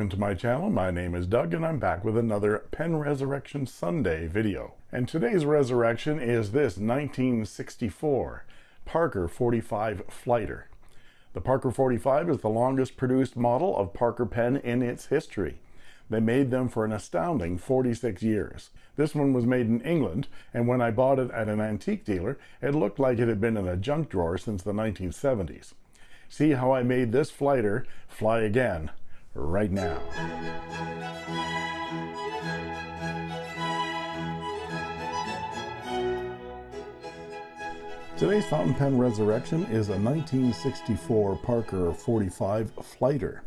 Welcome to my channel. My name is Doug and I'm back with another Pen Resurrection Sunday video. And today's resurrection is this 1964 Parker 45 Flighter. The Parker 45 is the longest produced model of Parker pen in its history. They made them for an astounding 46 years. This one was made in England, and when I bought it at an antique dealer, it looked like it had been in a junk drawer since the 1970s. See how I made this flighter fly again right now. Today's fountain pen resurrection is a 1964 Parker 45 Flighter.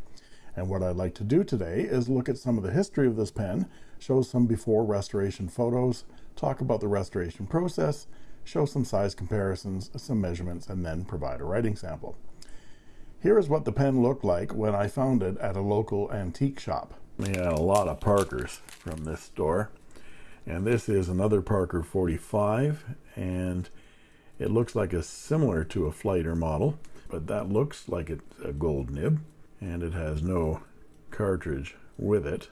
And what I'd like to do today is look at some of the history of this pen, show some before restoration photos, talk about the restoration process, show some size comparisons, some measurements, and then provide a writing sample. Here is what the pen looked like when I found it at a local antique shop. We had a lot of Parkers from this store. And this is another Parker 45 and it looks like a similar to a flighter model, but that looks like it's a gold nib and it has no cartridge with it.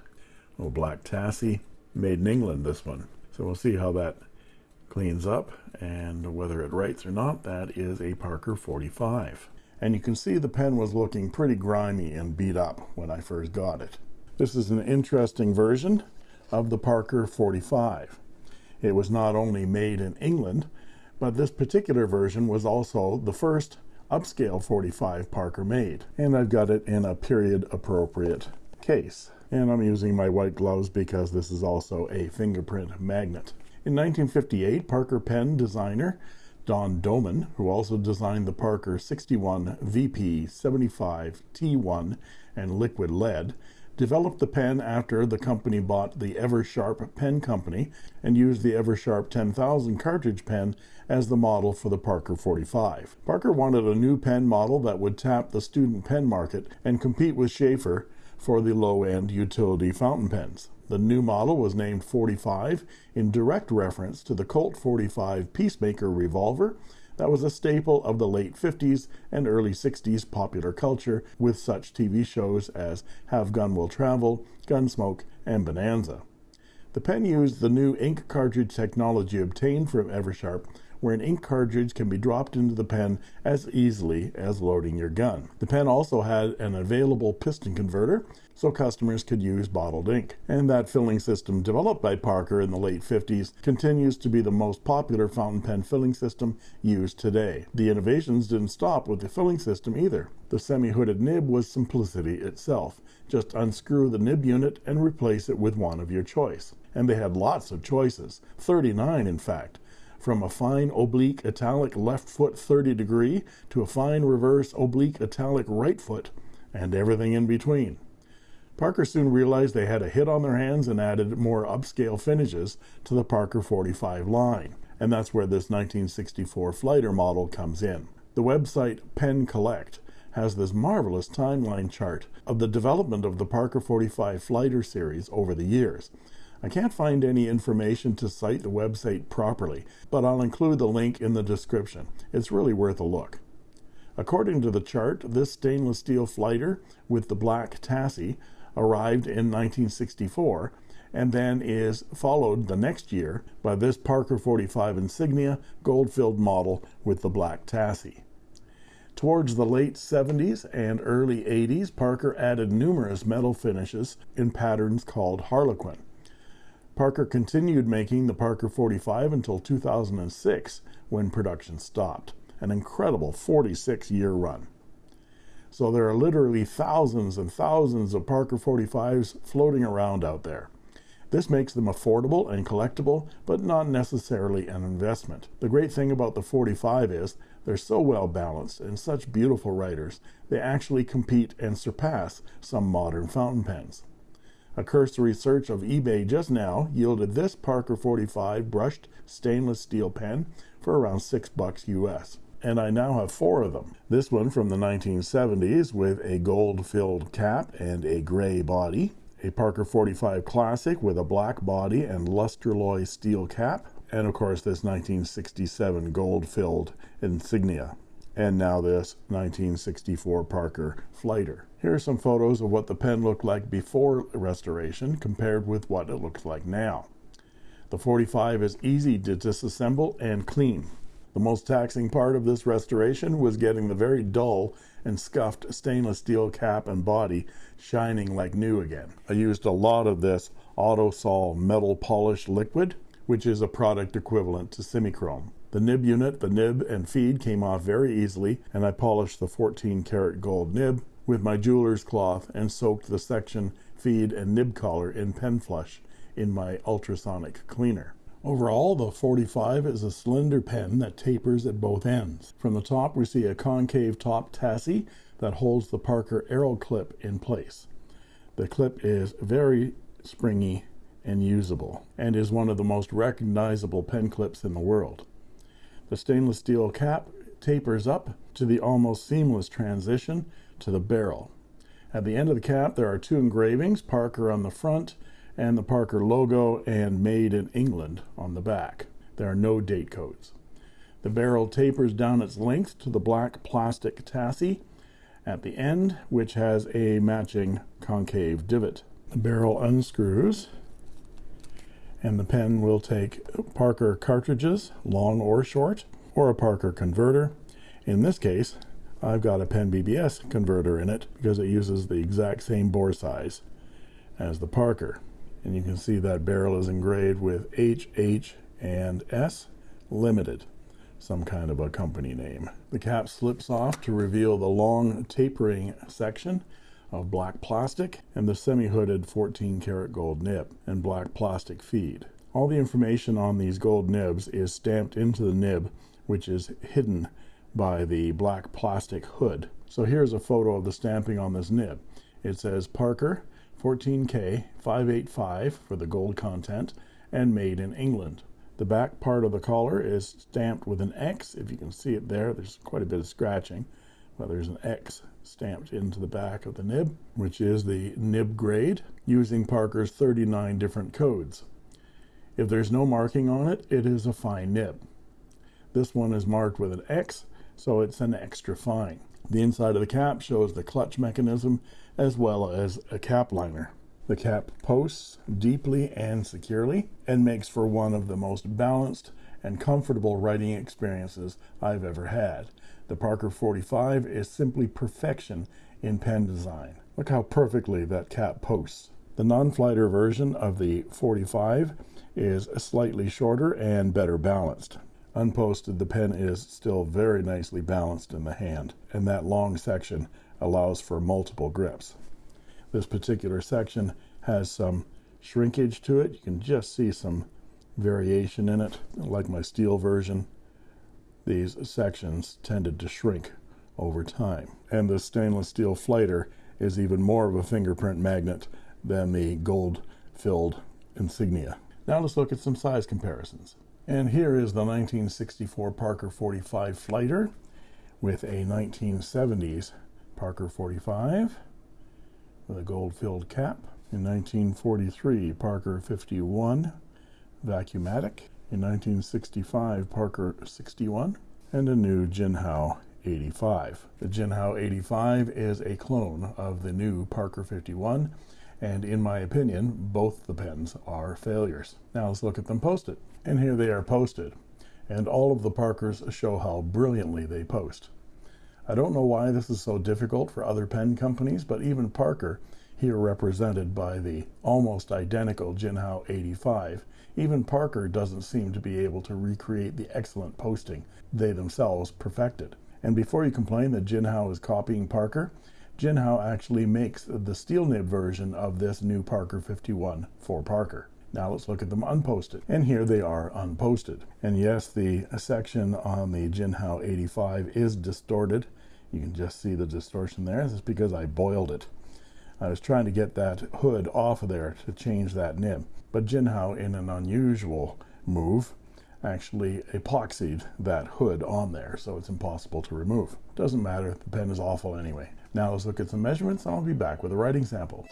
No black Tassie, made in England this one. So we'll see how that cleans up and whether it writes or not. That is a Parker 45 and you can see the pen was looking pretty grimy and beat up when I first got it. This is an interesting version of the Parker 45. It was not only made in England, but this particular version was also the first upscale 45 Parker made. And I've got it in a period appropriate case. And I'm using my white gloves because this is also a fingerprint magnet. In 1958, Parker pen designer Don Doman, who also designed the Parker 61 VP 75 T1 and liquid lead, developed the pen after the company bought the Eversharp Pen Company and used the Eversharp 10,000 cartridge pen as the model for the Parker 45. Parker wanted a new pen model that would tap the student pen market and compete with Sheaffer for the low-end utility fountain pens. The new model was named 45 in direct reference to the Colt 45 Peacemaker revolver that was a staple of the late 50s and early 60s popular culture with such TV shows as Have Gun Will Travel, Gunsmoke, and Bonanza. The pen used the new ink cartridge technology obtained from Eversharp where an ink cartridge can be dropped into the pen as easily as loading your gun. The pen also had an available piston converter so customers could use bottled ink. And that filling system developed by Parker in the late 50s continues to be the most popular fountain pen filling system used today. The innovations didn't stop with the filling system either. The semi-hooded nib was simplicity itself. Just unscrew the nib unit and replace it with one of your choice. And they had lots of choices, 39 in fact from a fine oblique italic left foot 30 degree to a fine reverse oblique italic right foot and everything in between. Parker soon realized they had a hit on their hands and added more upscale finishes to the Parker 45 line. And that's where this 1964 Flighter model comes in. The website Pen Collect has this marvelous timeline chart of the development of the Parker 45 Flighter series over the years. I can't find any information to cite the website properly, but I'll include the link in the description. It's really worth a look. According to the chart, this stainless steel flighter with the black Tassie arrived in 1964 and then is followed the next year by this Parker 45 Insignia gold-filled model with the black Tassie. Towards the late 70s and early 80s, Parker added numerous metal finishes in patterns called Harlequin. Parker continued making the Parker 45 until 2006 when production stopped. An incredible 46 year run. So there are literally thousands and thousands of Parker 45s floating around out there. This makes them affordable and collectible, but not necessarily an investment. The great thing about the 45 is they're so well balanced and such beautiful writers, they actually compete and surpass some modern fountain pens. A cursory search of eBay just now yielded this Parker 45 brushed stainless steel pen for around six bucks US. And I now have four of them. This one from the 1970s with a gold filled cap and a gray body. A Parker 45 Classic with a black body and lustraloy steel cap. And of course this 1967 gold filled insignia. and now this 1964 Parker Flighter. Here are some photos of what the pen looked like before restoration compared with what it looks like now. The 45 is easy to disassemble and clean. The most taxing part of this restoration was getting the very dull and scuffed stainless steel cap and body shining like new again. I used a lot of this Autosol metal polish liquid, which is a product equivalent to Simichrome. The nib unit, the nib and feed came off very easily, and I polished the 14 karat gold nib with my jeweler's cloth and soaked the section, feed, and nib collar in pen flush in my ultrasonic cleaner. Overall, the 45 is a slender pen that tapers at both ends. From the top, we see a concave top tassi that holds the Parker Arrow clip in place. The clip is very springy and usable, and is one of the most recognizable pen clips in the world. The stainless steel cap tapers up to the almost seamless transition to the barrel. At the end of the cap, there are two engravings, Parker on the front and the Parker logo and made in England on the back. There are no date codes. The barrel tapers down its length to the black plastic tassi at the end, which has a matching concave divot. The barrel unscrews and the pen will take Parker cartridges, long or short, or a Parker converter. In this case, I've got a pen BBS converter in it because it uses the exact same bore size as the Parker and you can see that barrel is engraved with H, H, and S Limited, some kind of a company name. The cap slips off to reveal the long tapering section of black plastic and the semi-hooded 14 karat gold nib and black plastic feed. All the information on these gold nibs is stamped into the nib, which is hidden by the black plastic hood. So here's a photo of the stamping on this nib. It says Parker 14K 585 for the gold content and made in England. The back part of the collar is stamped with an X. If you can see it there, there's quite a bit of scratching, but there's an X stamped into the back of the nib, which is the nib grade, using Parker's 39 different codes. If there's no marking on it, it is a fine nib. This one is marked with an X, so it's an extra fine. The inside of the cap shows the clutch mechanism as well as a cap liner. The cap posts deeply and securely and makes for one of the most balanced and comfortable writing experiences I've ever had. The Parker 45 is simply perfection in pen design. Look how perfectly that cap posts. The non-flighter version of the 45 is slightly shorter and better balanced. Unposted, the pen is still very nicely balanced in the hand, and that long section allows for multiple grips. This particular section has some shrinkage to it. You can just see some variation in it, like my steel version. These sections tended to shrink over time. And the stainless steel flighter is even more of a fingerprint magnet than the gold-filled insignia. Now let's look at some size comparisons. And here is the 1964 Parker 45 Flighter with a 1970s Parker 45 with a gold-filled cap. In 1943, Parker 51 Vacuumatic. In 1965, Parker 61. And a new Jinhao 85. The Jinhao 85 is a clone of the new Parker 51 and in my opinion both the pens are failures. Now let's look at them posted. And here they are posted and all of the Parkers show how brilliantly they post. I don't know why this is so difficult for other pen companies, but even Parker, here represented by the almost identical Jinhao 85, even Parker doesn't seem to be able to recreate the excellent posting they themselves perfected. And before you complain that Jinhao is copying Parker, Jinhao actually makes the steel nib version of this new Parker 51 for Parker. Now let's look at them unposted. And here they are unposted. And yes, the section on the Jinhao 85 is distorted you can just see the distortion there. This is because I boiled it. I was trying to get that hood off of there to change that nib. But Jinhao, in an unusual move, actually epoxied that hood on there, so it's impossible to remove. Doesn't matter, the pen is awful anyway. Now let's look at some measurements and I'll be back with a writing sample.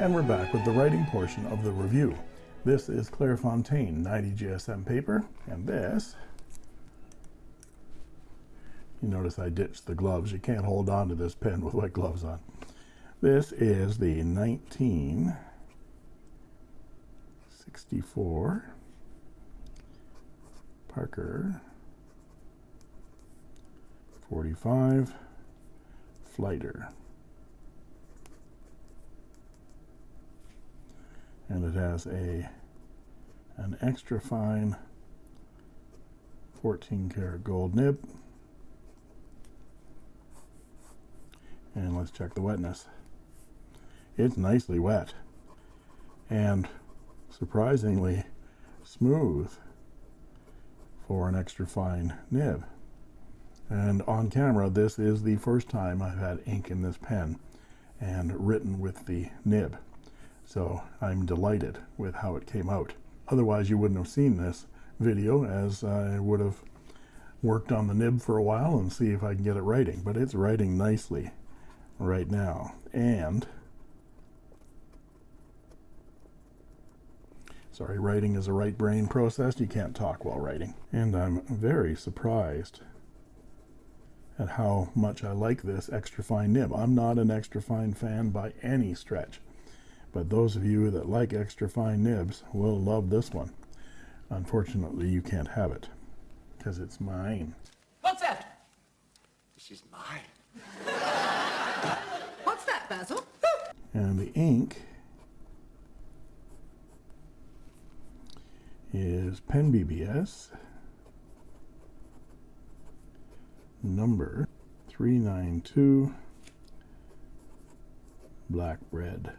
And we're back with the writing portion of the review. This is Clairefontaine 90 GSM paper, and this you notice I ditched the gloves. You can't hold on to this pen with white gloves on. This is the 1964 Parker 45 Flighter. and it has a an extra fine 14 karat gold nib and let's check the wetness it's nicely wet and surprisingly smooth for an extra fine nib and on camera this is the first time I've had ink in this pen and written with the nib so I'm delighted with how it came out. Otherwise, you wouldn't have seen this video as I would have worked on the nib for a while and see if I can get it writing. But it's writing nicely right now. And, sorry, writing is a right brain process. You can't talk while writing. And I'm very surprised at how much I like this extra fine nib. I'm not an extra fine fan by any stretch but those of you that like extra fine nibs will love this one unfortunately you can't have it because it's mine what's that this is mine and the ink is pen bbs number 392 black bread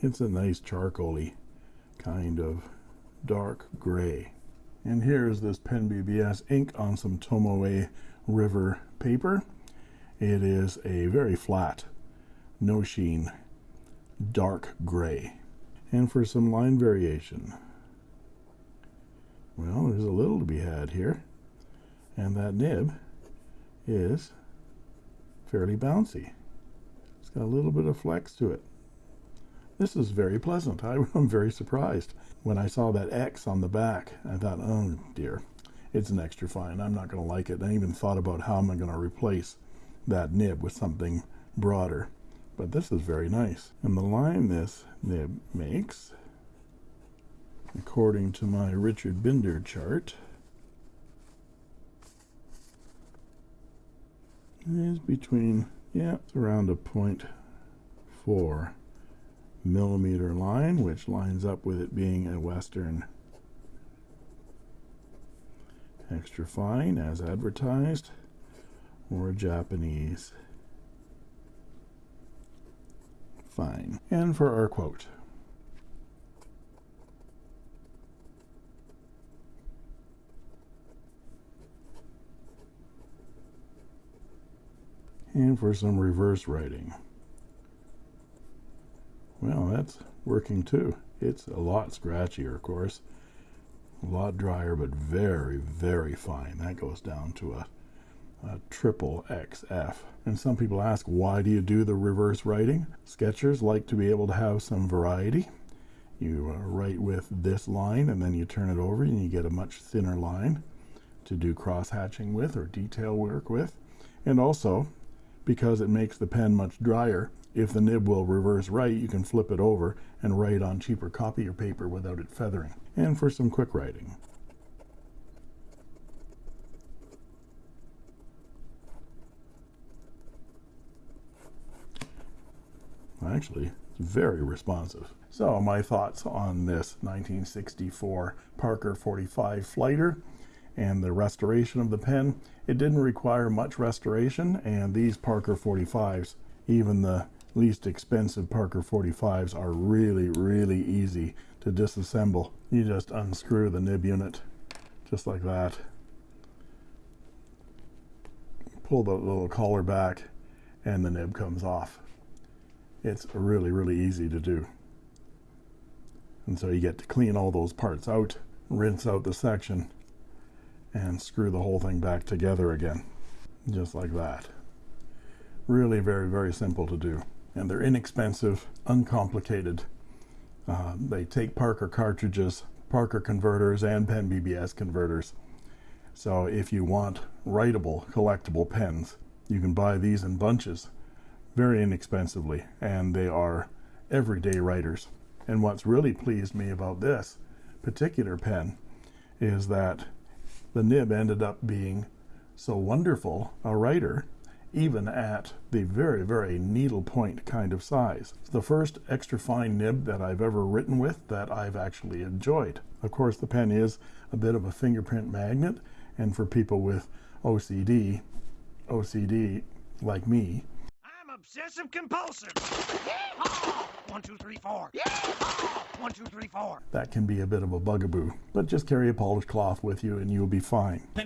it's a nice charcoaly kind of dark gray. And here's this pen BBS ink on some Tomoe River paper it is a very flat no sheen dark gray and for some line variation well there's a little to be had here and that nib is fairly bouncy it's got a little bit of flex to it this is very pleasant. I, am very surprised. When I saw that X on the back, I thought, oh dear, it's an extra fine. I'm not going to like it. I even thought about how am I going to replace that nib with something broader. But this is very nice. And the line this nib makes, according to my Richard Binder chart, is between, yeah, it's around a point four millimeter line which lines up with it being a western extra fine as advertised or Japanese fine and for our quote and for some reverse writing well, that's working too. It's a lot scratchier, of course. A lot drier, but very, very fine. That goes down to a, a triple XF. And some people ask, why do you do the reverse writing? Sketchers like to be able to have some variety. You uh, write with this line and then you turn it over and you get a much thinner line to do cross hatching with or detail work with. And also, because it makes the pen much drier, if the nib will reverse write, you can flip it over and write on cheaper copier paper without it feathering. And for some quick writing. Actually, it's very responsive. So my thoughts on this 1964 Parker 45 Flighter and the restoration of the pen. It didn't require much restoration and these Parker 45s, even the least expensive Parker 45s are really, really easy to disassemble. You just unscrew the nib unit just like that. Pull the little collar back and the nib comes off. It's really, really easy to do. And so you get to clean all those parts out, rinse out the section, and screw the whole thing back together again, just like that. Really very, very simple to do. And they're inexpensive, uncomplicated. Uh, they take Parker cartridges, Parker converters, and Pen BBS converters. So if you want writable, collectible pens, you can buy these in bunches very inexpensively, and they are everyday writers. And what's really pleased me about this particular pen is that the nib ended up being so wonderful a writer even at the very very needle point kind of size it's the first extra fine nib that I've ever written with that I've actually enjoyed of course the pen is a bit of a fingerprint magnet and for people with OCD OCD like me Obsessive compulsive. Yeehaw! One, two, three, four. Yeehaw! One, two, three, four. That can be a bit of a bugaboo, but just carry a polished cloth with you and you'll be fine. What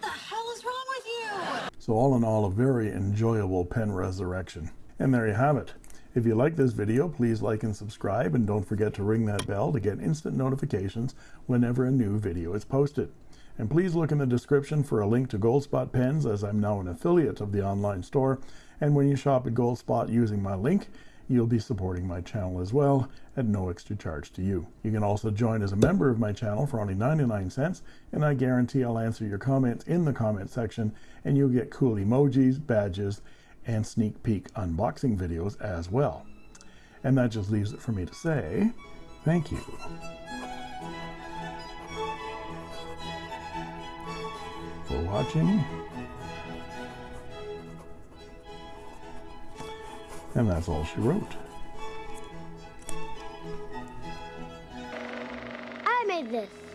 the hell is wrong with you? So all in all, a very enjoyable pen resurrection. And there you have it. If you like this video, please like and subscribe, and don't forget to ring that bell to get instant notifications whenever a new video is posted. And please look in the description for a link to Goldspot Pens, as I'm now an affiliate of the online store. And when you shop at Goldspot using my link, you'll be supporting my channel as well at no extra charge to you. You can also join as a member of my channel for only 99 cents, and I guarantee I'll answer your comments in the comment section, and you'll get cool emojis, badges, and sneak peek unboxing videos as well. And that just leaves it for me to say thank you. For watching. And that's all she wrote. I made this.